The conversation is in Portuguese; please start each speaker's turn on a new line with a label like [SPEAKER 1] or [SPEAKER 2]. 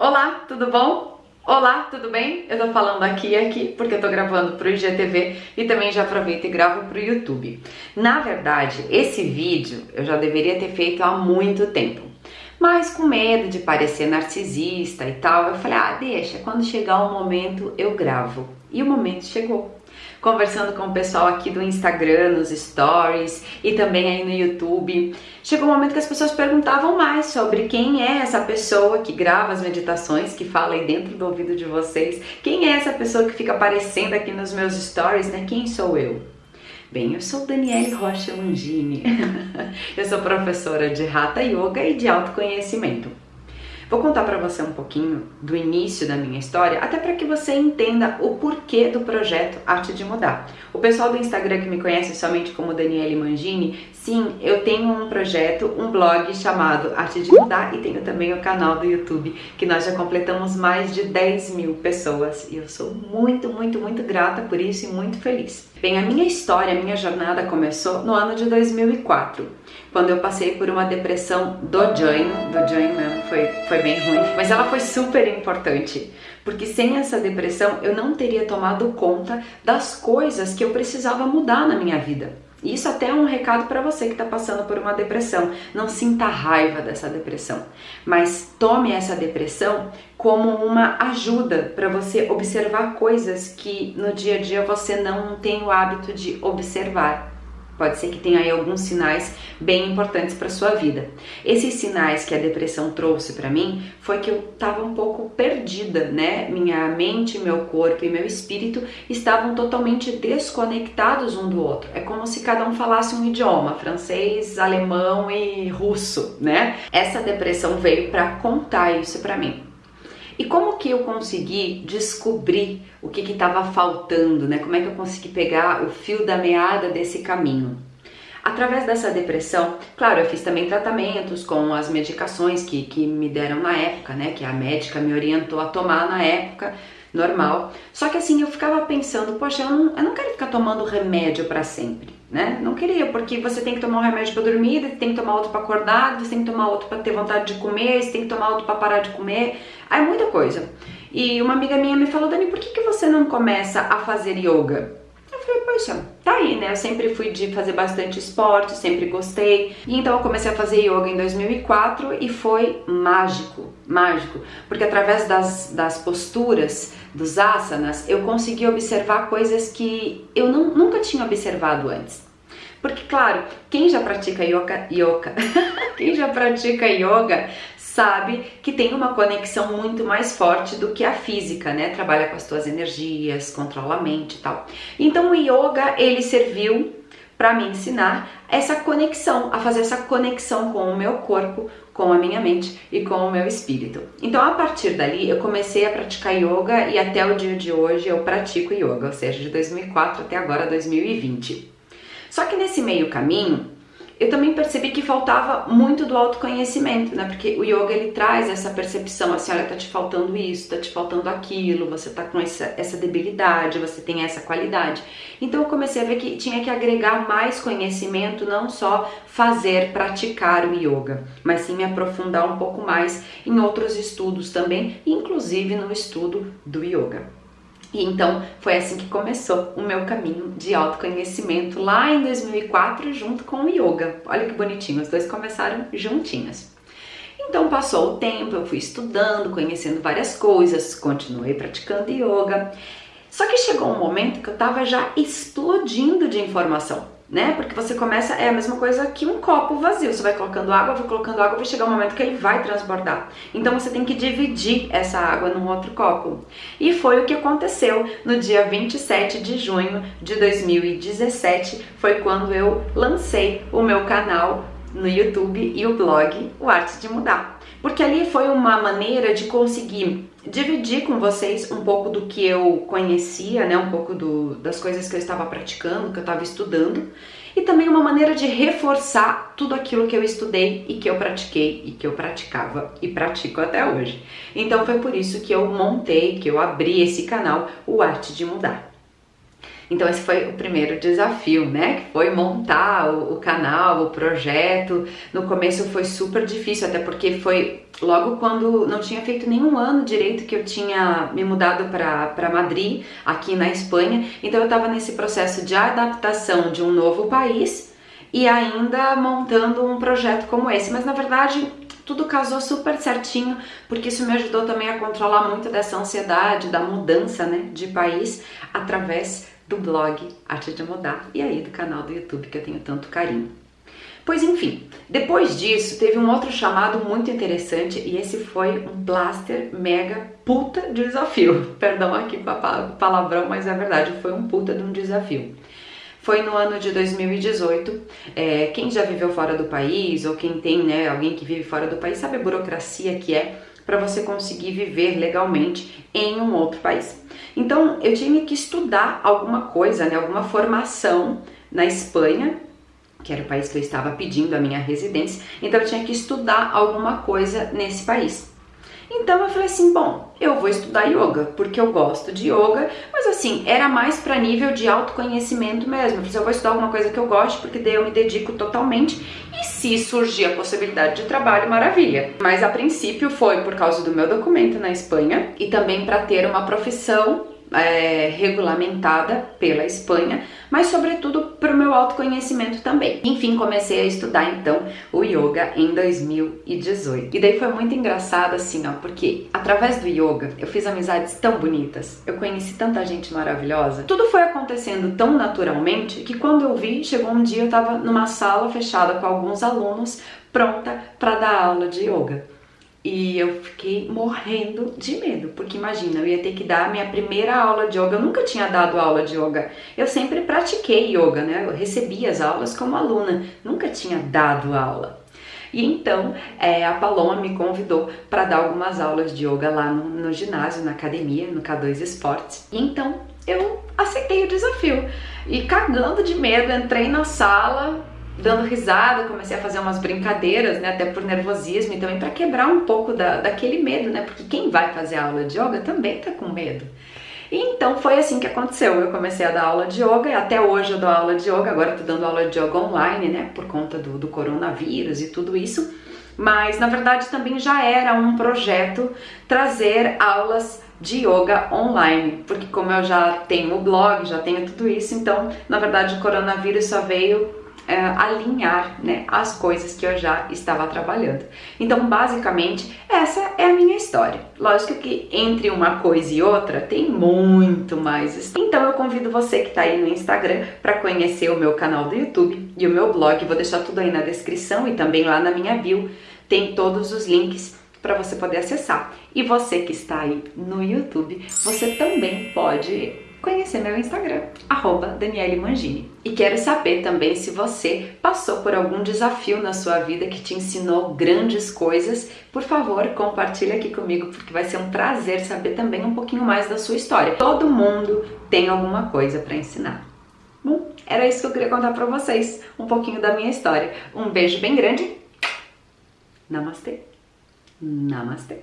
[SPEAKER 1] Olá, tudo bom? Olá, tudo bem? Eu tô falando aqui e aqui porque eu tô gravando pro IGTV e também já aproveito e gravo pro YouTube. Na verdade, esse vídeo eu já deveria ter feito há muito tempo. Mas com medo de parecer narcisista e tal, eu falei, ah, deixa, quando chegar o momento eu gravo. E o momento chegou conversando com o pessoal aqui do Instagram, nos stories e também aí no YouTube. Chegou um momento que as pessoas perguntavam mais sobre quem é essa pessoa que grava as meditações, que fala aí dentro do ouvido de vocês, quem é essa pessoa que fica aparecendo aqui nos meus stories, né? Quem sou eu? Bem, eu sou Daniele Rocha Longini. eu sou professora de Hatha Yoga e de autoconhecimento. Vou contar para você um pouquinho do início da minha história, até para que você entenda o porquê do projeto Arte de Mudar. O pessoal do Instagram que me conhece somente como Daniele Mangini, sim, eu tenho um projeto, um blog chamado Arte de Mudar e tenho também o canal do YouTube, que nós já completamos mais de 10 mil pessoas e eu sou muito, muito, muito grata por isso e muito feliz. Bem, a minha história, a minha jornada começou no ano de 2004, quando eu passei por uma depressão do join, do join mesmo, foi, foi bem ruim, mas ela foi super importante, porque sem essa depressão eu não teria tomado conta das coisas que eu precisava mudar na minha vida. Isso até é um recado para você que está passando por uma depressão. Não sinta raiva dessa depressão, mas tome essa depressão como uma ajuda para você observar coisas que no dia a dia você não tem o hábito de observar. Pode ser que tenha aí alguns sinais bem importantes para sua vida. Esses sinais que a depressão trouxe para mim foi que eu estava um pouco perdida, né? Minha mente, meu corpo e meu espírito estavam totalmente desconectados um do outro. É como se cada um falasse um idioma, francês, alemão e russo, né? Essa depressão veio para contar isso para mim. E como que eu consegui descobrir o que estava faltando, né? Como é que eu consegui pegar o fio da meada desse caminho? Através dessa depressão, claro, eu fiz também tratamentos com as medicações que, que me deram na época, né? Que a médica me orientou a tomar na época, normal. Só que assim, eu ficava pensando, poxa, eu não, eu não quero ficar tomando remédio para sempre né? Não queria, porque você tem que tomar um remédio para dormir, você tem que tomar outro para acordar, você tem que tomar outro para ter vontade de comer, você tem que tomar outro para parar de comer. Aí muita coisa. E uma amiga minha me falou, Dani, por que, que você não começa a fazer yoga? Eu falei, poxa, tá aí, né? Eu sempre fui de fazer bastante esporte, sempre gostei. E então eu comecei a fazer yoga em 2004 e foi mágico, mágico. Porque através das, das posturas, dos asanas, eu consegui observar coisas que eu não, nunca tinha observado antes. Porque, claro, quem já pratica yoga, yoga quem já pratica yoga sabe que tem uma conexão muito mais forte do que a física, né? Trabalha com as tuas energias, controla a mente e tal. Então o yoga, ele serviu para me ensinar essa conexão, a fazer essa conexão com o meu corpo, com a minha mente e com o meu espírito. Então, a partir dali, eu comecei a praticar yoga e até o dia de hoje eu pratico yoga, ou seja, de 2004 até agora 2020. Só que nesse meio caminho, eu também percebi que faltava muito do autoconhecimento, né? Porque o yoga ele traz essa percepção assim, olha, tá te faltando isso, tá te faltando aquilo, você tá com essa, essa debilidade, você tem essa qualidade. Então eu comecei a ver que tinha que agregar mais conhecimento, não só fazer, praticar o yoga, mas sim me aprofundar um pouco mais em outros estudos também, inclusive no estudo do yoga. E então foi assim que começou o meu caminho de autoconhecimento lá em 2004 junto com o yoga. Olha que bonitinho, os dois começaram juntinhos. Então passou o tempo, eu fui estudando, conhecendo várias coisas, continuei praticando yoga. Só que chegou um momento que eu estava já explodindo de informação né? Porque você começa, é a mesma coisa que um copo vazio. Você vai colocando água, vai colocando água, vai chegar um momento que ele vai transbordar. Então você tem que dividir essa água num outro copo. E foi o que aconteceu no dia 27 de junho de 2017, foi quando eu lancei o meu canal no YouTube e o blog O Arte de Mudar. Porque ali foi uma maneira de conseguir dividir com vocês um pouco do que eu conhecia, né, um pouco do, das coisas que eu estava praticando, que eu estava estudando, e também uma maneira de reforçar tudo aquilo que eu estudei e que eu pratiquei e que eu praticava e pratico até hoje. Então foi por isso que eu montei, que eu abri esse canal, o Arte de Mudar. Então esse foi o primeiro desafio, né? Que foi montar o, o, canal, o projeto. No começo foi super difícil, até porque foi logo quando não tinha feito nenhum ano direito que eu tinha me mudado para Madrid, aqui na Espanha. Então eu estava nesse processo de adaptação de um novo país e ainda montando um projeto como esse. Mas na verdade tudo casou super certinho, porque isso me ajudou também a controlar muito dessa ansiedade, da mudança né, de país, através do blog Arte de Mudar e aí do canal do YouTube que eu tenho tanto carinho. Pois enfim, depois disso teve um outro chamado muito interessante e esse foi um blaster mega puta desafio. Perdão aqui palavrão, mas é verdade, foi um puta de um desafio. Foi no ano de 2018. É, quem já viveu fora do país ou quem tem né, alguém que vive fora do país sabe a burocracia que é para você conseguir viver legalmente em um outro país. Então eu tinha que estudar alguma coisa, né, alguma formação na Espanha, que era o país que eu estava pedindo a minha residência, então eu tinha que estudar alguma coisa nesse país. Então eu falei assim, bom, eu vou estudar yoga, porque eu gosto de yoga, mas assim, era mais para nível de autoconhecimento mesmo. Eu falei, assim, eu vou estudar alguma coisa que eu gosto, porque daí eu me dedico totalmente, e se surgir a possibilidade de trabalho, maravilha. Mas a princípio foi por causa do meu documento na Espanha e também para ter uma profissão é, regulamentada pela Espanha, mas sobretudo para o meu autoconhecimento também. Enfim, comecei a estudar então o yoga em 2018. E daí foi muito engraçado assim, ó, porque através do yoga eu fiz amizades tão bonitas, eu conheci tanta gente maravilhosa. Tudo foi acontecendo tão naturalmente que quando eu vi, chegou um dia eu estava numa sala fechada com alguns alunos, pronta para dar aula de yoga. E eu fiquei morrendo de medo, porque imagina, eu ia ter que dar a minha primeira aula de yoga. Eu nunca tinha dado aula de yoga. Eu sempre pratiquei yoga, né? Eu recebi as aulas como aluna, nunca tinha dado aula. E então é, a Paloma me convidou para dar algumas aulas de yoga lá no, no ginásio, na academia, no K2 Esportes. Então eu aceitei o desafio. E cagando de medo, entrei na sala, dando risada, comecei a fazer umas brincadeiras, né, até por nervosismo e também para quebrar um pouco da, daquele medo, né, porque quem vai fazer aula de yoga também tá com medo. E então foi assim que aconteceu, eu comecei a dar aula de yoga e até hoje eu dou aula de yoga, agora tô dando aula de yoga online, né, por conta do, do coronavírus e tudo isso, mas na verdade também já era um projeto trazer aulas de yoga online, porque como eu já tenho o blog, já tenho tudo isso, então na verdade o coronavírus só veio é, alinhar né, as coisas que eu já estava trabalhando. Então, basicamente, essa é a minha história. Lógico que entre uma coisa e outra tem muito mais história. Então, eu convido você que está aí no Instagram para conhecer o meu canal do YouTube e o meu blog. Vou deixar tudo aí na descrição e também lá na minha bio tem todos os links para você poder acessar. E você que está aí no YouTube, você também pode conhecer meu Instagram, arroba Daniele Mangini. E quero saber também se você passou por algum desafio na sua vida que te ensinou grandes coisas. Por favor, compartilhe aqui comigo, porque vai ser um prazer saber também um pouquinho mais da sua história. Todo mundo tem alguma coisa para ensinar. Bom, era isso que eu queria contar para vocês, um pouquinho da minha história. Um beijo bem grande. Namastê. Namastê.